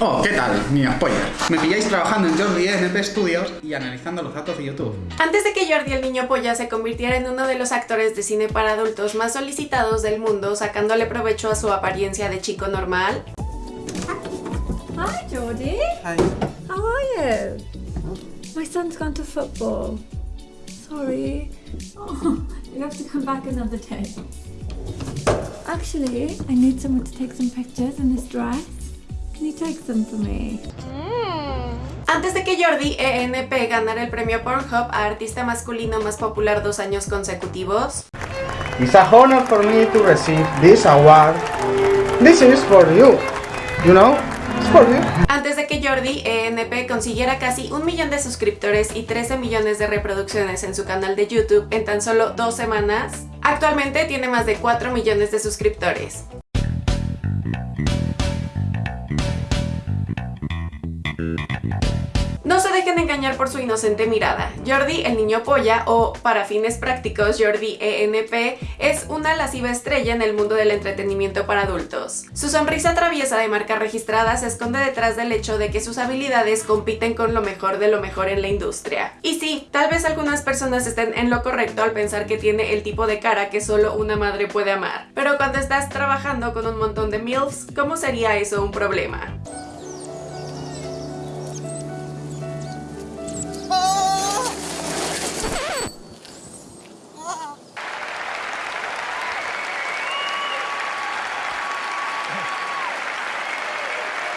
Oh, ¿qué tal, mi spoiler? Me pilláis trabajando en Jordi NP Studios y analizando los datos de YouTube. Antes de que Jordi el niño polla se convirtiera en uno de los actores de cine para adultos más solicitados del mundo, sacándole provecho a su apariencia de chico normal, Hi, Geordie. Hi. How are you? My son's gone to football. Sorry. Oh, you have to come back another day. Actually, I need someone to take some pictures in this dress. Can you take some for me? Antes de que Jordi ENP ganara el premio Pornhub a artista masculino más popular dos años consecutivos, It's a honor for me to receive this award. This is for you. You know? It's for you. antes de que Jordi ENP consiguiera casi un millón de suscriptores y 13 millones de reproducciones en su canal de YouTube en tan solo dos semanas, actualmente tiene más de 4 millones de suscriptores. No se dejen engañar por su inocente mirada. Jordi, el niño polla, o para fines prácticos, Jordi ENP, es una lasciva estrella en el mundo del entretenimiento para adultos. Su sonrisa traviesa de marca registrada se esconde detrás del hecho de que sus habilidades compiten con lo mejor de lo mejor en la industria. Y sí, tal vez algunas personas estén en lo correcto al pensar que tiene el tipo de cara que solo una madre puede amar. Pero cuando estás trabajando con un montón de MILFs, ¿cómo sería eso un problema?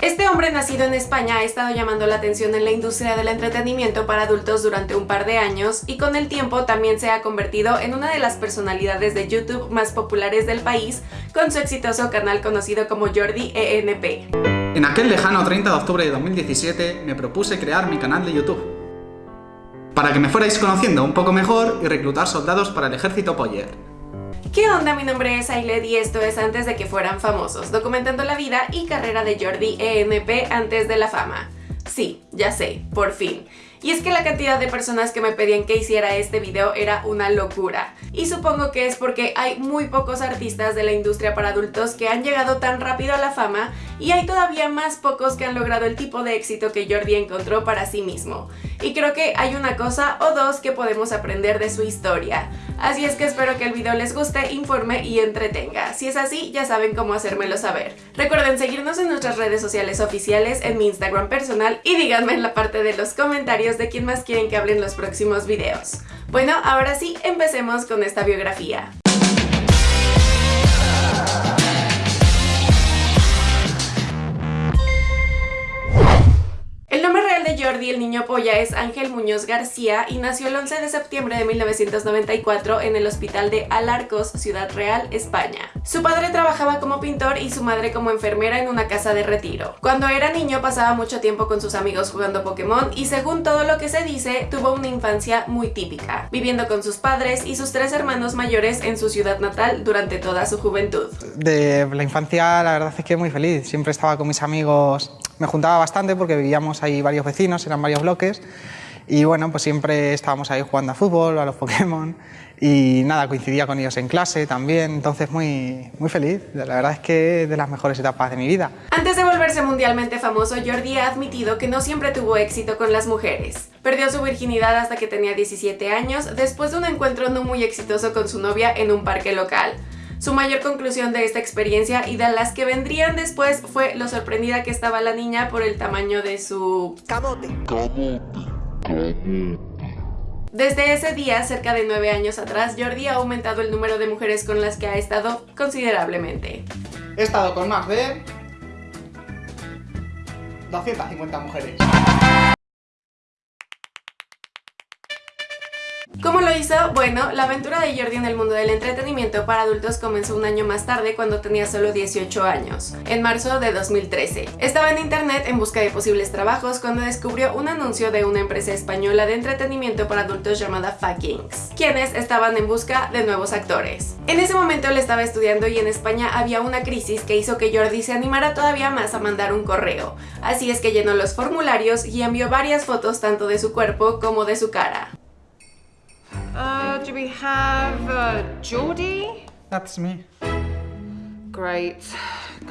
Este hombre nacido en España ha estado llamando la atención en la industria del entretenimiento para adultos durante un par de años y con el tiempo también se ha convertido en una de las personalidades de YouTube más populares del país con su exitoso canal conocido como Jordi ENP. En aquel lejano 30 de octubre de 2017 me propuse crear mi canal de YouTube. Para que me fuerais conociendo un poco mejor y reclutar soldados para el ejército Poller. ¿Qué onda? Mi nombre es Ailed y esto es antes de que fueran famosos, documentando la vida y carrera de Jordi ENP antes de la fama. Sí, ya sé, por fin. Y es que la cantidad de personas que me pedían que hiciera este video era una locura. Y supongo que es porque hay muy pocos artistas de la industria para adultos que han llegado tan rápido a la fama y hay todavía más pocos que han logrado el tipo de éxito que Jordi encontró para sí mismo. Y creo que hay una cosa o dos que podemos aprender de su historia. Así es que espero que el video les guste, informe y entretenga. Si es así, ya saben cómo hacérmelo saber. Recuerden seguirnos en nuestras redes sociales oficiales, en mi Instagram personal y díganme en la parte de los comentarios de quién más quieren que hable en los próximos videos. Bueno, ahora sí, empecemos con esta biografía. El niño polla es Ángel Muñoz García y nació el 11 de septiembre de 1994 en el hospital de Alarcos, Ciudad Real, España. Su padre trabajaba como pintor y su madre como enfermera en una casa de retiro. Cuando era niño pasaba mucho tiempo con sus amigos jugando Pokémon y según todo lo que se dice, tuvo una infancia muy típica, viviendo con sus padres y sus tres hermanos mayores en su ciudad natal durante toda su juventud. De la infancia, la verdad es que muy feliz. Siempre estaba con mis amigos, me juntaba bastante porque vivíamos ahí varios vecinos, eran varios bloques. Y bueno, pues siempre estábamos ahí jugando a fútbol, a los Pokémon. Y nada, coincidía con ellos en clase también. Entonces, muy, muy feliz. La verdad es que de las mejores etapas de mi vida. Antes de volverse mundialmente famoso, Jordi ha admitido que no siempre tuvo éxito con las mujeres. Perdió su virginidad hasta que tenía 17 años, después de un encuentro no muy exitoso con su novia en un parque local. Su mayor conclusión de esta experiencia y de las que vendrían después fue lo sorprendida que estaba la niña por el tamaño de su... Camote. Desde ese día, cerca de 9 años atrás, Jordi ha aumentado el número de mujeres con las que ha estado considerablemente. He estado con más de 250 mujeres. Hizo? Bueno, la aventura de Jordi en el mundo del entretenimiento para adultos comenzó un año más tarde cuando tenía solo 18 años, en marzo de 2013. Estaba en internet en busca de posibles trabajos cuando descubrió un anuncio de una empresa española de entretenimiento para adultos llamada Fuckings, quienes estaban en busca de nuevos actores. En ese momento él estaba estudiando y en España había una crisis que hizo que Jordi se animara todavía más a mandar un correo, así es que llenó los formularios y envió varias fotos tanto de su cuerpo como de su cara. Uh, do we have uh, Geordie? That's me. Great.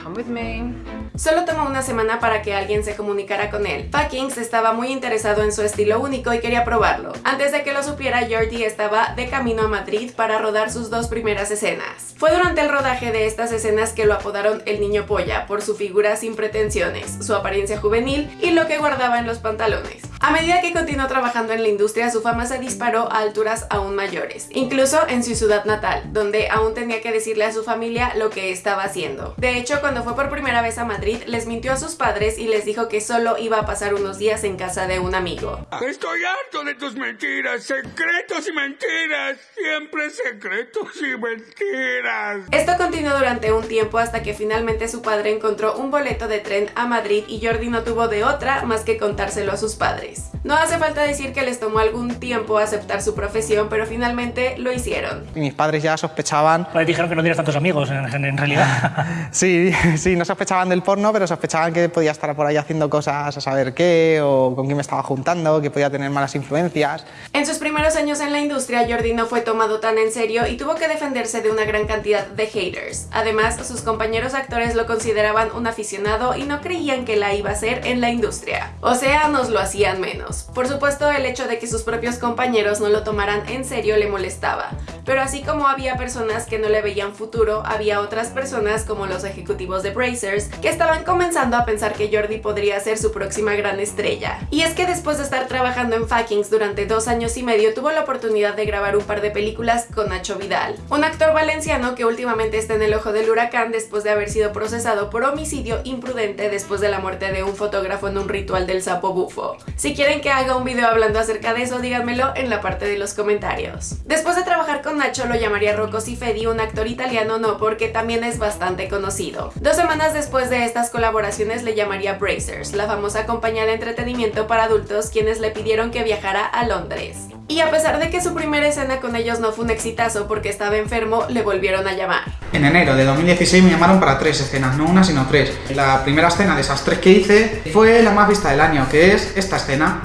Come with me. Solo tomó una semana para que alguien se comunicara con él. Fuckings estaba muy interesado en su estilo único y quería probarlo. Antes de que lo supiera, Jordi estaba de camino a Madrid para rodar sus dos primeras escenas. Fue durante el rodaje de estas escenas que lo apodaron el niño polla por su figura sin pretensiones, su apariencia juvenil y lo que guardaba en los pantalones. A medida que continuó trabajando en la industria, su fama se disparó a alturas aún mayores, incluso en su ciudad natal, donde aún tenía que decirle a su familia lo que estaba haciendo. De hecho, cuando fue por primera vez a Madrid, les mintió a sus padres y les dijo que solo iba a pasar unos días en casa de un amigo. Estoy harto de tus mentiras, secretos y mentiras, siempre secretos y mentiras. Esto continuó durante un tiempo hasta que finalmente su padre encontró un boleto de tren a Madrid y Jordi no tuvo de otra más que contárselo a sus padres. No hace falta decir que les tomó algún tiempo aceptar su profesión, pero finalmente lo hicieron. Y mis padres ya sospechaban, Pues dijeron que no tienes tantos amigos en, en- realidad. sí, sí, no sospechaban del porno, pero sospechaban que podía estar por ahí haciendo cosas a saber qué, o con quién me estaba juntando, que podía tener malas influencias. En sus primeros años en la industria, Jordi no fue tomado tan en serio y tuvo que defenderse de una gran cantidad de haters. Además, sus compañeros actores lo consideraban un aficionado y no creían que la iba a hacer en la industria. O sea, nos lo hacían menos. Por supuesto, el hecho de que sus propios compañeros no lo tomaran en serio le molestaba. Pero así como había personas que no le veían futuro, había otras personas como los ejecutivos de Brazers que estaban comenzando a pensar que Jordi podría ser su próxima gran estrella. Y es que después de estar trabajando en Fuckings durante dos años y medio, tuvo la oportunidad de grabar un par de películas con Nacho Vidal, un actor valenciano que últimamente está en el ojo del huracán después de haber sido procesado por homicidio imprudente después de la muerte de un fotógrafo en un ritual del sapo bufo. Si quieren que haga un video hablando acerca de eso, díganmelo en la parte de los comentarios. Después de trabajar con Nacho, lo llamaría Rocco Siffredi, un actor italiano no, porque también es bastante conocido. Dos semanas después de estas colaboraciones le llamaría Brazers, la famosa compañía de entretenimiento para adultos quienes le pidieron que viajara a Londres. Y a pesar de que su primera escena con ellos no fue un exitazo porque estaba enfermo, le volvieron a llamar. En enero de 2016 me llamaron para tres escenas, no una sino tres. La primera escena de esas tres que hice fue la más vista del año, que es esta escena.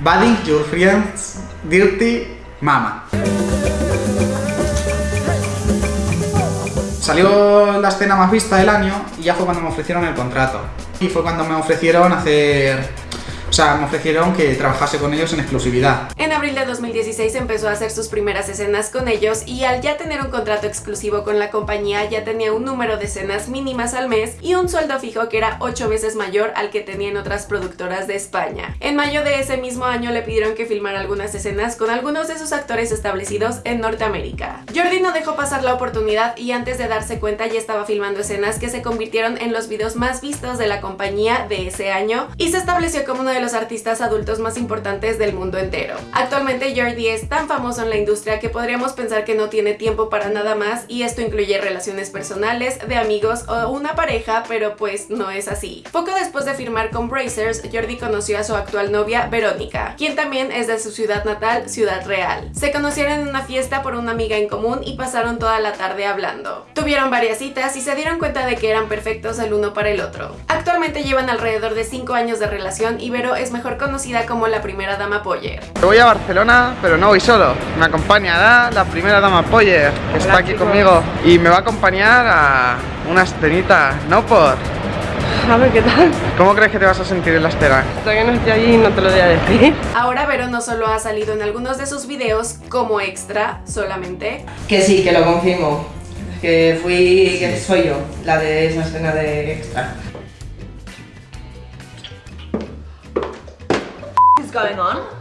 Buddy, your friends, dirty, mama. Salió la escena más vista del año y ya fue cuando me ofrecieron el contrato. Y fue cuando me ofrecieron hacer... O sea, me ofrecieron que trabajase con ellos en exclusividad. En abril de 2016 empezó a hacer sus primeras escenas con ellos y al ya tener un contrato exclusivo con la compañía ya tenía un número de escenas mínimas al mes y un sueldo fijo que era 8 veces mayor al que tenía en otras productoras de España. En mayo de ese mismo año le pidieron que filmara algunas escenas con algunos de sus actores establecidos en Norteamérica. Jordi no dejó pasar la oportunidad y antes de darse cuenta ya estaba filmando escenas que se convirtieron en los videos más vistos de la compañía de ese año y se estableció como uno de los artistas adultos más importantes del mundo entero. Actualmente Jordi es tan famoso en la industria que podríamos pensar que no tiene tiempo para nada más y esto incluye relaciones personales, de amigos o una pareja, pero pues no es así. Poco después de firmar con Brazers, Jordi conoció a su actual novia, Verónica, quien también es de su ciudad natal, Ciudad Real. Se conocieron en una fiesta por una amiga en común y pasaron toda la tarde hablando. Tuvieron varias citas y se dieron cuenta de que eran perfectos el uno para el otro. Actualmente llevan alrededor de 5 años de relación y Es mejor conocida como la primera dama Poyer. Voy a Barcelona, pero no voy solo. Me acompañará la primera dama Poyer, que está aquí conmigo. Y me va a acompañar a una escenita, no por... A ver qué tal. ¿Cómo crees que te vas a sentir en la escena? Todavía no estoy allí y no te lo voy a decir. Ahora Vero no solo ha salido en algunos de sus videos como extra solamente, Que sí, que lo confirmo. Que fui, que soy yo, la de esa escena de extra. What's going on?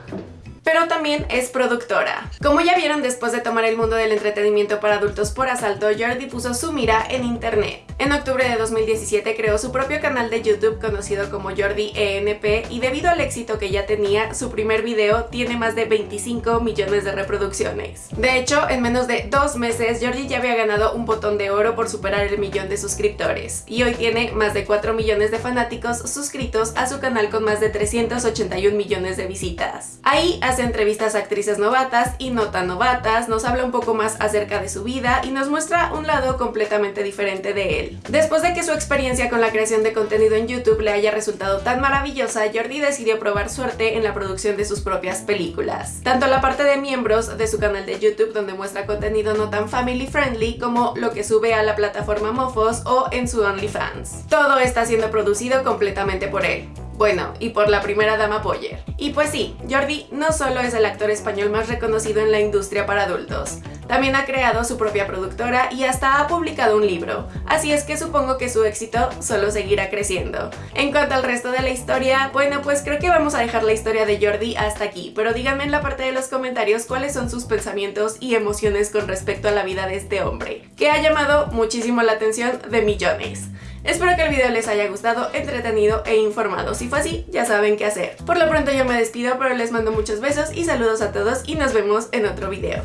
Pero también es productora. Como ya vieron, después de tomar el mundo del entretenimiento para adultos por asalto, Jordi puso su mira en internet. En octubre de 2017 creó su propio canal de YouTube conocido como Jordi ENP y debido al éxito que ya tenía, su primer video tiene más de 25 millones de reproducciones. De hecho, en menos de dos meses, Jordi ya había ganado un botón de oro por superar el millón de suscriptores y hoy tiene más de 4 millones de fanáticos suscritos a su canal con más de 381 millones de visitas. Ahí entrevistas a actrices novatas y no tan novatas, nos habla un poco más acerca de su vida y nos muestra un lado completamente diferente de él. Después de que su experiencia con la creación de contenido en YouTube le haya resultado tan maravillosa, Jordi decidió probar suerte en la producción de sus propias películas. Tanto la parte de miembros de su canal de YouTube donde muestra contenido no tan family friendly como lo que sube a la plataforma Mofos o en su OnlyFans. Todo está siendo producido completamente por él. Bueno, y por la primera dama Boyer. Y pues sí, Jordi no solo es el actor español más reconocido en la industria para adultos, también ha creado su propia productora y hasta ha publicado un libro, así es que supongo que su éxito solo seguirá creciendo. En cuanto al resto de la historia, bueno pues creo que vamos a dejar la historia de Jordi hasta aquí, pero díganme en la parte de los comentarios cuáles son sus pensamientos y emociones con respecto a la vida de este hombre, que ha llamado muchísimo la atención de millones. Espero que el video les haya gustado, entretenido e informado. Si fue así, ya saben qué hacer. Por lo pronto yo me despido, pero les mando muchos besos y saludos a todos y nos vemos en otro video.